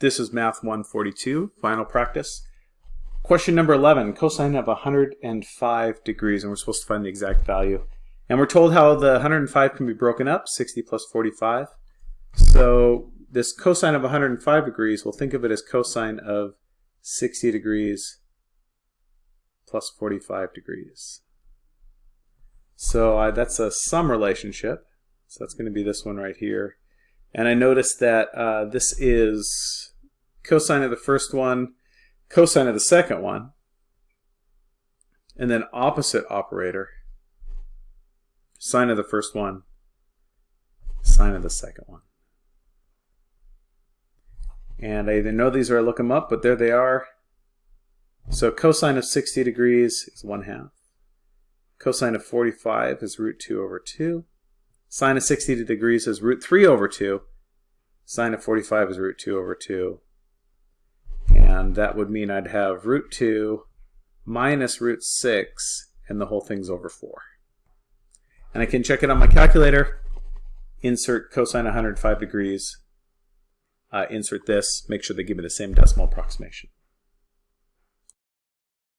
This is Math 142, final practice. Question number 11, cosine of 105 degrees, and we're supposed to find the exact value. And we're told how the 105 can be broken up, 60 plus 45. So this cosine of 105 degrees, we'll think of it as cosine of 60 degrees plus 45 degrees. So uh, that's a sum relationship. So that's going to be this one right here. And I noticed that uh, this is cosine of the first one, cosine of the second one, and then opposite operator, sine of the first one, sine of the second one. And I either know these or I look them up, but there they are. So cosine of 60 degrees is 1 half. Cosine of 45 is root 2 over 2. Sine of 60 degrees is root 3 over 2. Sine of 45 is root 2 over 2. And that would mean I'd have root 2 minus root 6, and the whole thing's over 4. And I can check it on my calculator, insert cosine 105 degrees, uh, insert this, make sure they give me the same decimal approximation.